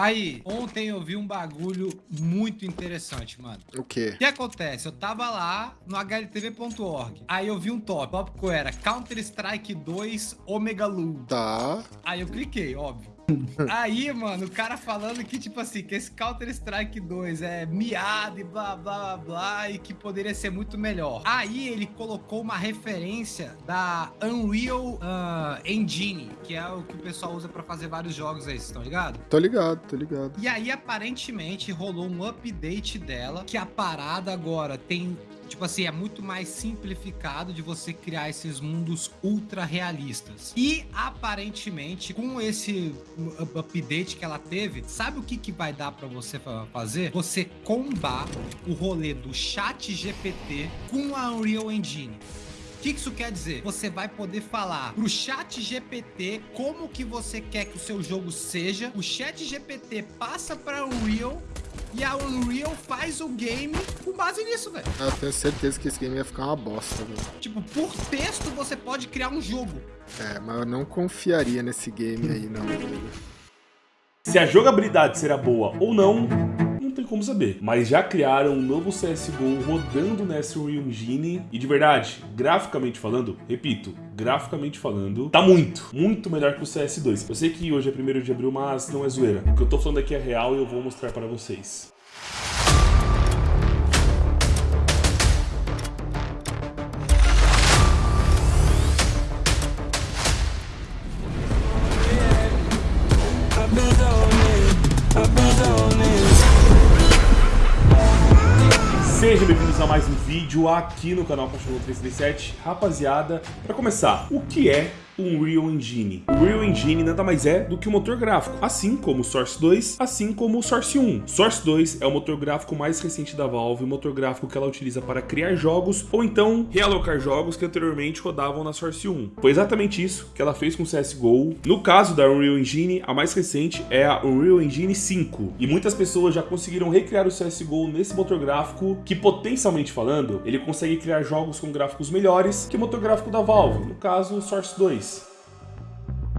Aí, ontem eu vi um bagulho muito interessante, mano. O quê? O que acontece? Eu tava lá no hltv.org. Aí eu vi um top. O tópico era Counter-Strike 2 Omega Lu. Tá. Aí eu cliquei, óbvio. Aí, mano, o cara falando que, tipo assim, que esse Counter-Strike 2 é miado e blá, blá, blá, blá, e que poderia ser muito melhor. Aí ele colocou uma referência da Unreal uh, Engine, que é o que o pessoal usa pra fazer vários jogos aí, vocês estão ligados? Tô ligado, tô ligado. E aí, aparentemente, rolou um update dela, que a parada agora tem tipo assim, é muito mais simplificado de você criar esses mundos ultra realistas. E aparentemente, com esse update que ela teve, sabe o que, que vai dar para você fazer? Você combar o rolê do chat GPT com a Unreal Engine. O que isso quer dizer? Você vai poder falar pro chat GPT como que você quer que o seu jogo seja, o chat GPT passa para Unreal e a Unreal faz o game com base nisso, velho. Eu tenho certeza que esse game ia ficar uma bosta, velho. Tipo, por texto você pode criar um jogo. É, mas eu não confiaria nesse game aí, não, velho. Se a jogabilidade será boa ou não, não tem como saber. Mas já criaram um novo CSGO rodando nessa Engine. E de verdade, graficamente falando, repito, graficamente falando, tá muito, muito melhor que o CS2. Eu sei que hoje é 1 de abril, mas não é zoeira. O que eu tô falando aqui é real e eu vou mostrar para vocês. Sejam bem-vindos a mais um vídeo aqui no canal Cachorro 337. Rapaziada, para começar, o que é Unreal Engine. O Unreal Engine nada mais é do que um motor gráfico, assim como o Source 2, assim como o Source 1. Source 2 é o motor gráfico mais recente da Valve, o motor gráfico que ela utiliza para criar jogos ou então realocar jogos que anteriormente rodavam na Source 1. Foi exatamente isso que ela fez com o CSGO. No caso da Unreal Engine, a mais recente é a Unreal Engine 5. E muitas pessoas já conseguiram recriar o CSGO nesse motor gráfico que, potencialmente falando, ele consegue criar jogos com gráficos melhores que o motor gráfico da Valve, no caso o Source 2.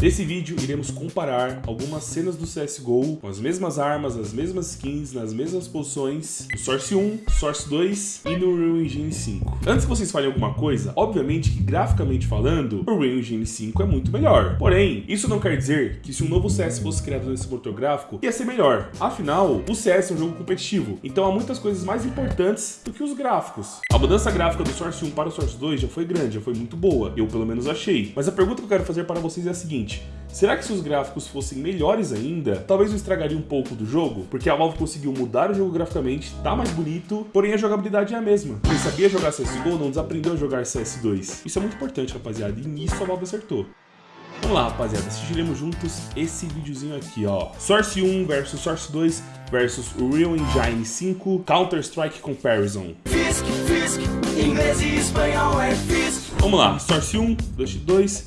Nesse vídeo, iremos comparar algumas cenas do CSGO com as mesmas armas, as mesmas skins, nas mesmas posições no Source 1, Source 2 e no Unreal Engine 5. Antes que vocês falem alguma coisa, obviamente que graficamente falando, o Unreal Engine 5 é muito melhor. Porém, isso não quer dizer que se um novo CS fosse criado nesse motor gráfico, ia ser melhor. Afinal, o CS é um jogo competitivo, então há muitas coisas mais importantes do que os gráficos. A mudança gráfica do Source 1 para o Source 2 já foi grande, já foi muito boa, eu pelo menos achei. Mas a pergunta que eu quero fazer para vocês é a seguinte, seguinte, será que se os gráficos fossem melhores ainda, talvez eu estragaria um pouco do jogo? Porque a Valve conseguiu mudar o jogo graficamente, tá mais bonito, porém a jogabilidade é a mesma. Quem sabia jogar CSGO não desaprendeu a jogar CS2. Isso é muito importante, rapaziada, e nisso a Valve acertou. Vamos lá, rapaziada, assistiremos juntos esse videozinho aqui, ó. Source 1 versus Source 2 versus Real Engine 5 Counter-Strike Comparison. Fisk, Fisk, inglês e espanhol é Fisk. Vamos lá, Source 1, Dust 2,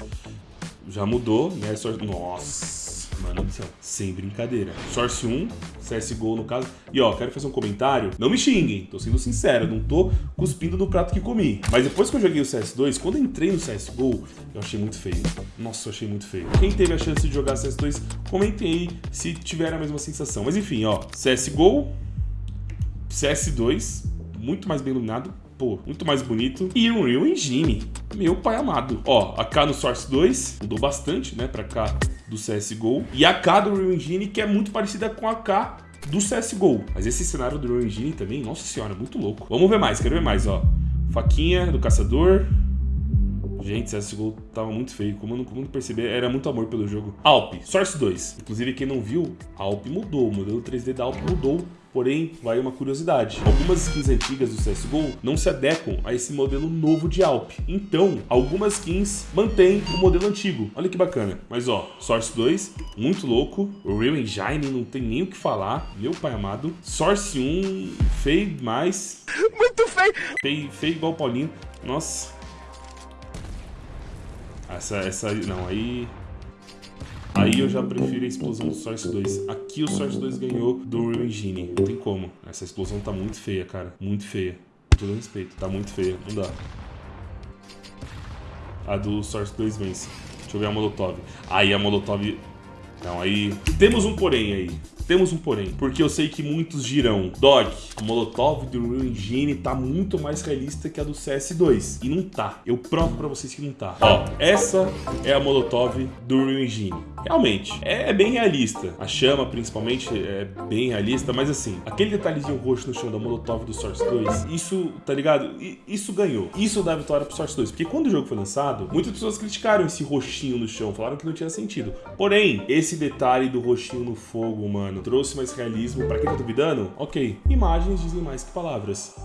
já mudou, né? Source... Nossa, mano do céu, sem brincadeira. Source 1, CSGO no caso. E ó, quero fazer um comentário. Não me xinguem, tô sendo sincero, não tô cuspindo no prato que comi. Mas depois que eu joguei o CS2, quando entrei no CSGO, eu achei muito feio. Nossa, eu achei muito feio. Quem teve a chance de jogar CS2, comentem aí se tiver a mesma sensação. Mas enfim, ó, CSGO, CS2, muito mais bem iluminado, pô, muito mais bonito. E Unreal Engine, meu pai amado. Ó, a K no Source 2 mudou bastante, né, pra cá do CSGO. E a K do Unreal Engine, que é muito parecida com a K do CSGO. Mas esse cenário do Unreal Engine também, nossa senhora, muito louco. Vamos ver mais, quero ver mais, ó. Faquinha do caçador. Gente, CSGO tava muito feio. Como eu não, como não perceber, era muito amor pelo jogo. Alp, Source 2. Inclusive, quem não viu, Alp mudou. O modelo 3D da Alp mudou Porém, vai uma curiosidade. Algumas skins antigas do CSGO não se adequam a esse modelo novo de Alp. Então, algumas skins mantêm o modelo antigo. Olha que bacana. Mas ó, Source 2, muito louco. O Real Engine não tem nem o que falar. Meu pai amado. Source 1, feio demais. Muito feio. Feio, feio igual o Paulinho. Nossa. Essa, essa, não, aí... Aí eu já prefiro a explosão do Source 2. Aqui o Source 2 ganhou do Real Engine. Não tem como. Essa explosão tá muito feia, cara. Muito feia. Com todo respeito. Tá muito feia. Não dá. A do Source 2 vence. Deixa eu ver a Molotov. Aí a Molotov Não, aí temos um porém aí. Temos um porém, porque eu sei que muitos dirão, Dog, a Molotov do Real Engine tá muito mais realista que a do CS2. E não tá. Eu provo pra vocês que não tá. Ó, essa é a Molotov do Real Engine. Realmente, é, é bem realista. A chama, principalmente, é bem realista, mas assim, aquele detalhezinho roxo no chão da Molotov do Source 2, isso, tá ligado? Isso ganhou. Isso dá vitória pro Source 2. Porque quando o jogo foi lançado, muitas pessoas criticaram esse roxinho no chão, falaram que não tinha sentido. Porém, esse detalhe do roxinho no fogo, mano, trouxe mais realismo. Pra quem tá duvidando, ok. Imagens dizem mais que palavras.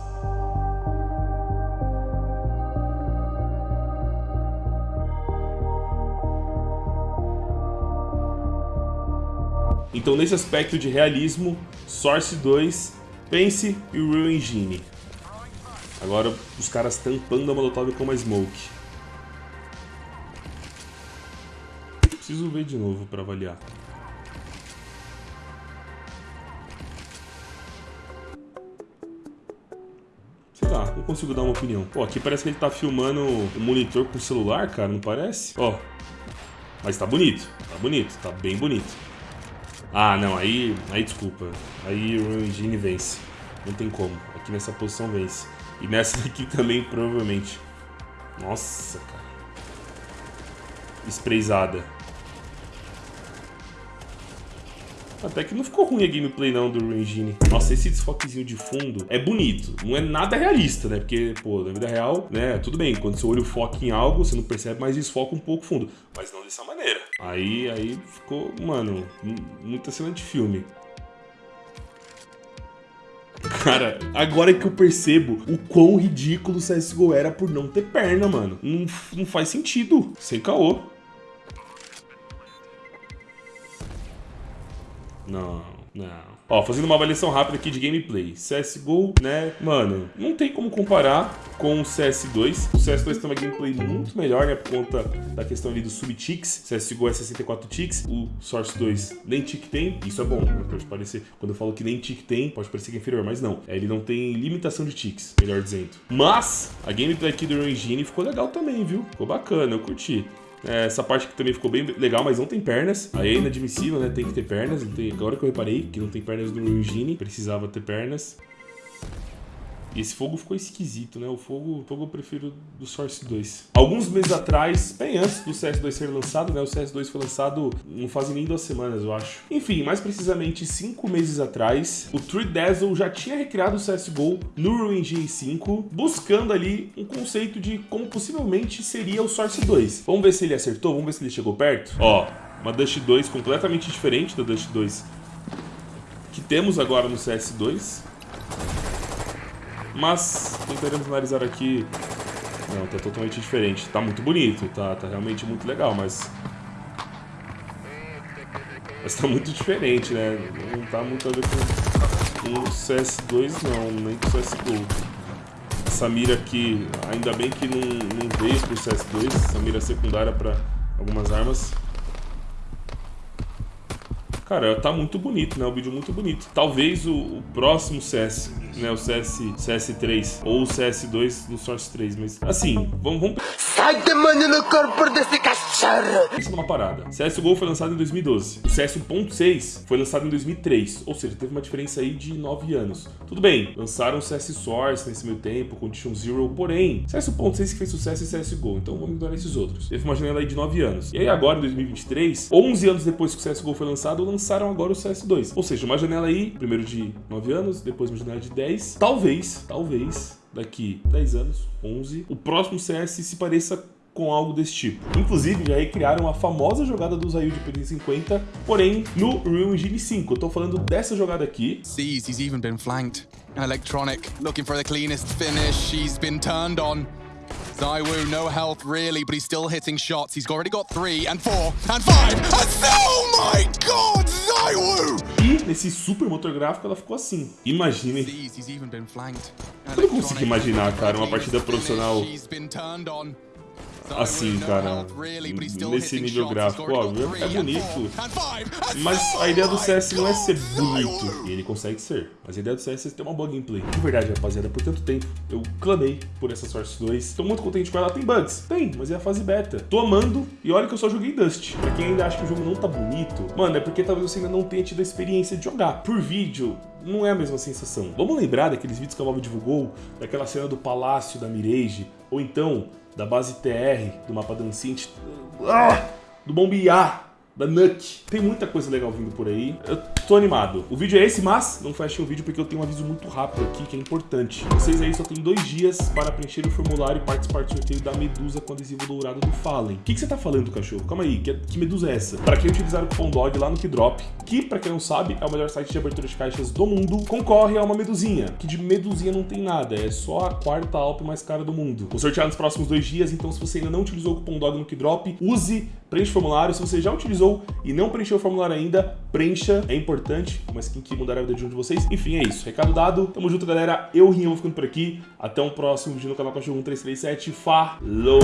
Então, nesse aspecto de realismo, Source 2, Pense e Real Engine. Agora, os caras tampando a Molotov com uma Smoke. Preciso ver de novo para avaliar. Sei lá, não consigo dar uma opinião. Pô, aqui parece que ele tá filmando o monitor com o celular, cara, não parece? Ó, mas tá bonito, tá bonito, tá bem bonito. Ah, não, aí, aí desculpa. Aí o Engine vence. Não tem como. Aqui nessa posição vence. E nessa daqui também, provavelmente. Nossa, cara. Sprayzada. Até que não ficou ruim a gameplay não do Engine. Nossa, esse desfoquezinho de fundo é bonito. Não é nada realista, né? Porque, pô, na vida real, né? Tudo bem, quando seu olho foca em algo, você não percebe, mas desfoca um pouco o fundo. Mas não dessa maneira. Aí, aí ficou, mano, muito excelente filme. Cara, agora que eu percebo o quão ridículo o CSGO era por não ter perna, mano. Não, não faz sentido. Sem caô. Não, não. Ó, fazendo uma avaliação rápida aqui de gameplay. CSGO, né, mano, não tem como comparar com o CS2. O CS2 tem uma gameplay muito melhor, né, por conta da questão ali dos sub-ticks. CSGO é 64 ticks, o Source 2 nem tick tem. Isso é bom, né, pode parecer, quando eu falo que nem tick tem, pode parecer que é inferior, mas não. É, ele não tem limitação de ticks, melhor dizendo. Mas, a gameplay aqui do Engine ficou legal também, viu? Ficou bacana, eu curti. É, essa parte aqui também ficou bem legal, mas não tem pernas. Aí é inadmissível, né? Tem que ter pernas. Tem... Agora que eu reparei que não tem pernas no Engine, precisava ter pernas. E esse fogo ficou esquisito, né? O fogo, o fogo eu prefiro do Source 2. Alguns meses atrás, bem antes do CS2 ser lançado, né? O CS2 foi lançado não fazem nem duas semanas, eu acho. Enfim, mais precisamente cinco meses atrás, o Tree Dazzle já tinha recriado o CSGO no Engine 5, buscando ali um conceito de como possivelmente seria o Source 2. Vamos ver se ele acertou, vamos ver se ele chegou perto. Ó, uma Dust 2 completamente diferente da Dust 2 que temos agora no CS2. Mas tentaremos analisar aqui... Não, tá totalmente diferente. Tá muito bonito, tá, tá realmente muito legal, mas... Mas tá muito diferente, né? Não tá muito a ver com, com o CS2 não, nem com o CSGO. Essa mira aqui, ainda bem que não, não veio pro CS2, essa mira secundária para algumas armas. Cara, tá muito bonito, né? O vídeo muito bonito. Talvez o, o, próximo CS, né? O CS, CS3 ou o CS2 no Source 3, mas assim, vamos... vamos... Sai demônio no corpo desse cachorro! Isso numa parada. CSGO foi lançado em 2012. O CS 1.6 foi lançado em 2003, ou seja, teve uma diferença aí de 9 anos. Tudo bem, lançaram o CS Source nesse meio tempo, Condition Zero, porém, CS 1.6 que fez sucesso é CSGO, então vamos ignorar esses outros. Teve uma janela aí de 9 anos. E aí agora, em 2023, 11 anos depois que o CSGO foi lançado, lançaram agora o CS2. Ou seja, uma janela aí, primeiro de 9 anos, depois uma janela de 10. Talvez, talvez, daqui 10 anos, 11, o próximo CS se pareça com algo desse tipo. Inclusive, já recriaram a famosa jogada do Zayu de PD50, porém no Real Engine 5. Eu tô falando dessa jogada aqui. Sees he's even been flanked. Electronic looking for the cleanest finish. She's been turned on. Zaiwu, no health really, but he's still hitting shots. He's already got three and four and five and oh my god, nesse super motor gráfico ela ficou assim. Imagine. Eu não consigo imaginar, cara, uma partida profissional assim, cara, nesse nível gráfico. Óbvio, é bonito, mas a ideia do CS não é ser bonito. E ele consegue ser, mas a ideia do CS é ter uma boa gameplay. De verdade, rapaziada, por tanto tempo eu clamei por essa Source 2. Tô muito contente com ela. Tem bugs? Tem, mas é a fase beta. Tô amando e olha que eu só joguei Dust. Pra quem ainda acha que o jogo não tá bonito, mano, é porque talvez você ainda não tenha tido a experiência de jogar. Por vídeo, não é a mesma sensação. Vamos lembrar daqueles vídeos que a Valve divulgou, daquela cena do palácio da Mirage, ou então da base TR, do mapa da Ancient, ah, do Bombear, da Nuke. Tem muita coisa legal vindo por aí. Eu tô animado. O vídeo é esse, mas não fechem o vídeo porque eu tenho um aviso muito rápido aqui que é importante. Vocês aí só tem dois dias para preencher o formulário e participar do sorteio da Medusa com adesivo dourado do Fallen. O que, que você tá falando, cachorro? Calma aí, que, que Medusa é essa? Para quem utilizar o cupom DOG lá no Kidrop, que, para quem não sabe, é o melhor site de abertura de caixas do mundo, concorre a uma medusinha, que de medusinha não tem nada, é só a quarta Alp mais cara do mundo. Vou sortear nos próximos dois dias, então se você ainda não utilizou o cupom DOG no Kidrop, use, preencha o formulário. Se você já utilizou e não preencheu o formulário ainda, preencha, é importante, uma skin que mudará a vida de um de vocês. Enfim, é isso. Recado dado, tamo junto, galera. Eu, Rian, vou ficando por aqui. Até um próximo vídeo no canal Cachorro 1337. Falou!